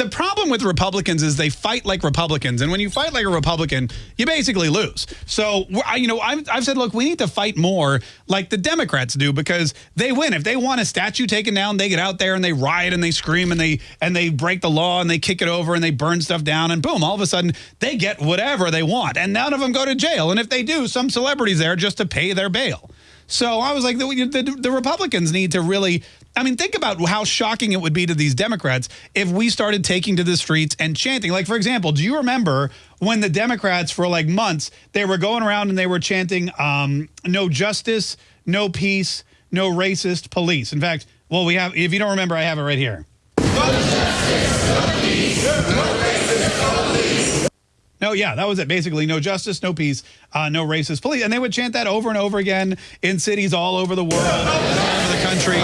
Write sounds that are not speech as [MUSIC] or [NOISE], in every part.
the problem with Republicans is they fight like Republicans, and when you fight like a Republican, you basically lose. So, you know, I've, I've said, look, we need to fight more like the Democrats do because they win. If they want a statue taken down, they get out there and they riot and they scream and they and they break the law and they kick it over and they burn stuff down and boom, all of a sudden they get whatever they want, and none of them go to jail. And if they do, some celebrities there just to pay their bail. So I was like, the, the, the, Republicans need to really, I mean, think about how shocking it would be to these Democrats if we started taking to the streets and chanting. Like, for example, do you remember when the Democrats for like months, they were going around and they were chanting, um, no justice, no peace, no racist police. In fact, well, we have, if you don't remember, I have it right here. No, yeah, that was it. Basically, no justice, no peace, uh, no racist police. And they would chant that over and over again in cities all over the world, all over the country.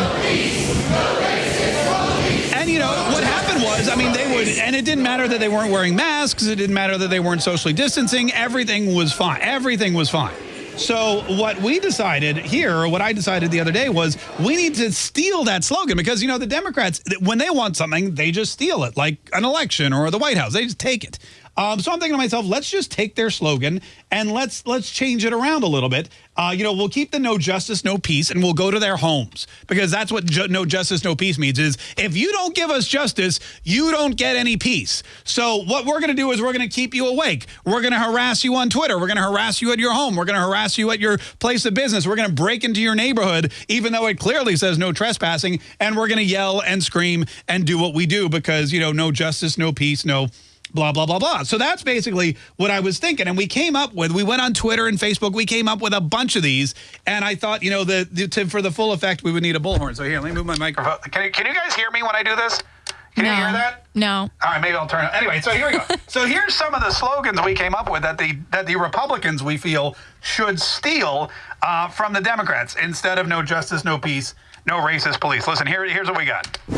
And, you know, what happened was, I mean, they would, and it didn't matter that they weren't wearing masks. It didn't matter that they weren't socially distancing. Everything was fine. Everything was fine. So what we decided here, what I decided the other day was we need to steal that slogan because, you know, the Democrats, when they want something, they just steal it, like an election or the White House. They just take it. Um, so I'm thinking to myself, let's just take their slogan and let's let's change it around a little bit. Uh, you know, we'll keep the no justice, no peace, and we'll go to their homes because that's what ju no justice, no peace means is if you don't give us justice, you don't get any peace. So what we're going to do is we're going to keep you awake. We're going to harass you on Twitter. We're going to harass you at your home. We're going to harass you at your place of business. We're going to break into your neighborhood, even though it clearly says no trespassing. And we're going to yell and scream and do what we do because, you know, no justice, no peace, no blah, blah, blah, blah. So that's basically what I was thinking. And we came up with, we went on Twitter and Facebook, we came up with a bunch of these. And I thought, you know, the, the to, for the full effect, we would need a bullhorn. So here, let me move my microphone. Can you, can you guys hear me when I do this? Can no. you hear that? No. All right, maybe I'll turn it. Anyway, so here we go. [LAUGHS] so here's some of the slogans we came up with that the that the Republicans we feel should steal uh, from the Democrats instead of no justice, no peace, no racist police. Listen, here, here's what we got. The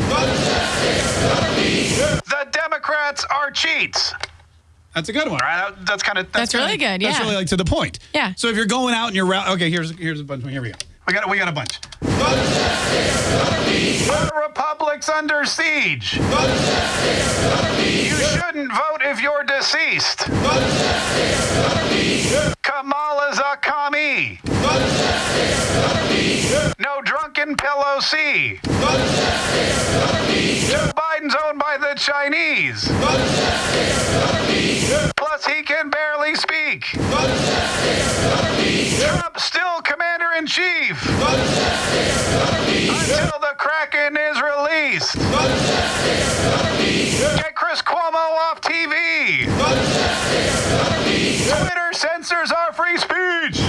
Democrats are cheats. That's a good one, right? That's kind of that's, that's really good. Yeah, that's really like to the point. Yeah. So if you're going out and you're okay, here's here's a bunch. Here we go. We got we got a bunch. The Republic's under siege. You shouldn't vote if you're deceased. Kamala's a commie. No drunken Pelosi. Joe owned by the Chinese. Plus, he can barely speak. Trump's still commander in chief. Until the Kraken is released. Get Chris Cuomo off TV. Twitter censors our free speech.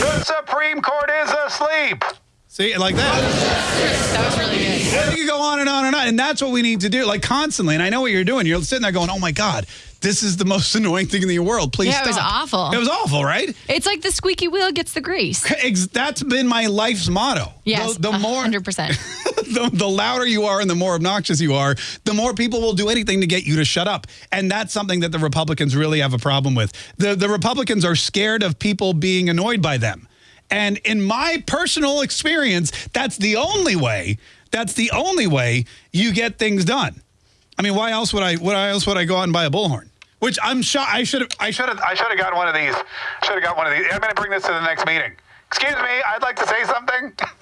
The Supreme Court is asleep. See, like that. That was really good. You go on and on and on. And that's what we need to do, like constantly. And I know what you're doing. You're sitting there going, oh my God, this is the most [LAUGHS] annoying thing in the world. Please yeah, stop. it was awful. It was awful, right? It's like the squeaky wheel gets the grease. [LAUGHS] That's been my life's motto. Yes, the, the more 100%. [LAUGHS] the, the louder you are and the more obnoxious you are, the more people will do anything to get you to shut up. And that's something that the Republicans really have a problem with. The, the Republicans are scared of people being annoyed by them. And in my personal experience, that's the only way, that's the only way you get things done. I mean, why else would I, why else would I go out and buy a bullhorn? Which I'm sure I should have, I should have, I should have got one of these. Should have got one of these. I'm going to bring this to the next meeting. Excuse me, I'd like to say something. [LAUGHS]